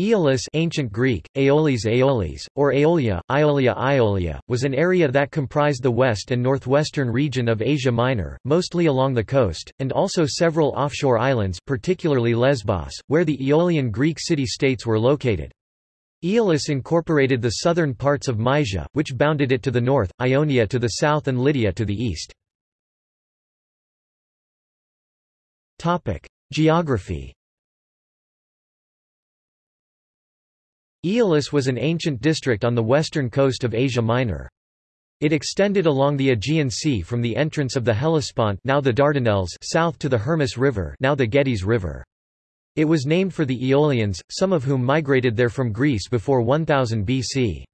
Aeolis ancient Greek, Aeolis Aeolis, or Aeolia, Iolia Iolia, was an area that comprised the west and northwestern region of Asia Minor, mostly along the coast, and also several offshore islands particularly Lesbos, where the Aeolian Greek city-states were located. Aeolis incorporated the southern parts of Mysia, which bounded it to the north, Ionia to the south and Lydia to the east. Geography Aeolis was an ancient district on the western coast of Asia Minor. It extended along the Aegean Sea from the entrance of the Hellespont now the Dardanelles south to the Hermus River now the Gediz River. It was named for the Aeolians, some of whom migrated there from Greece before 1000 BC.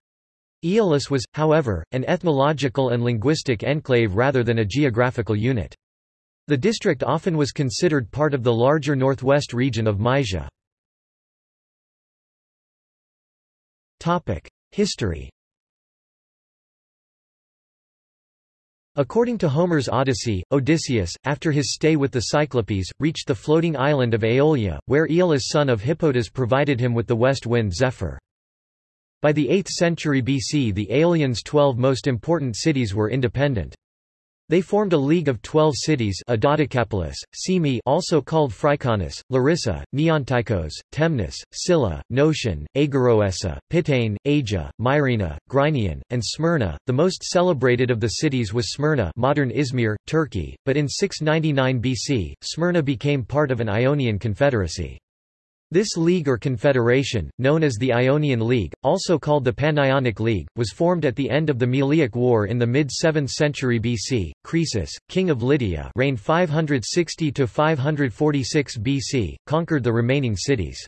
Aeolis was, however, an ethnological and linguistic enclave rather than a geographical unit. The district often was considered part of the larger northwest region of Mysia. History According to Homer's Odyssey, Odysseus, after his stay with the Cyclopes, reached the floating island of Aeolia, where Aeolus son of Hippotas provided him with the west wind Zephyr. By the 8th century BC the Aeolians' twelve most important cities were independent. They formed a league of twelve cities Adodocapolis, Cyme also called Phriconis, Larissa, Neonteichos, Temnus, Cilla, Notion, Aegiroessa, Pitane, Asia, Myrina, Gryneion, and Smyrna. The most celebrated of the cities was Smyrna modern Izmir, Turkey, but in 699 BC, Smyrna became part of an Ionian confederacy. This league or confederation, known as the Ionian League, also called the Panionic League, was formed at the end of the Meliac War in the mid-7th century BC. Croesus, king of Lydia reigned 560–546 BC, conquered the remaining cities.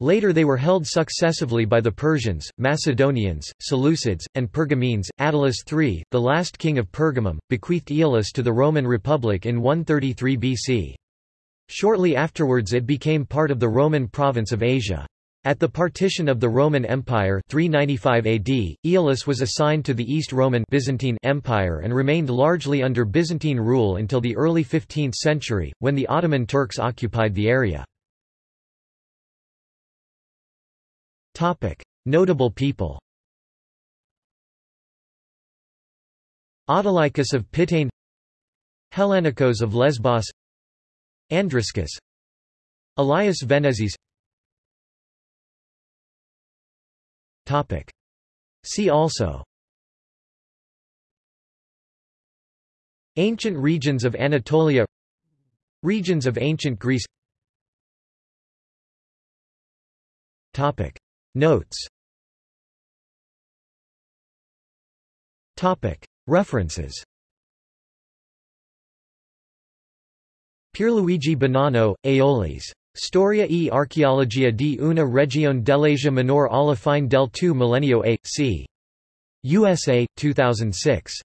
Later they were held successively by the Persians, Macedonians, Seleucids, and Pergamenes. Attalus III, the last king of Pergamum, bequeathed Aeolis to the Roman Republic in 133 BC. Shortly afterwards it became part of the Roman province of Asia. At the partition of the Roman Empire 395 AD, Aeolis was assigned to the East Roman Byzantine Empire and remained largely under Byzantine rule until the early 15th century, when the Ottoman Turks occupied the area. Notable people Autolycus of Pitane Hellanikos of Lesbos Andriscus Elias Venezis Topic. See also Ancient regions of Anatolia Regions of ancient Greece Topic. Notes Topic. References Pierluigi Bonanno, Aeolis. Storia e archeologia di una regione dell'Asia minore alla fine del II millennio a. c. USA, 2006.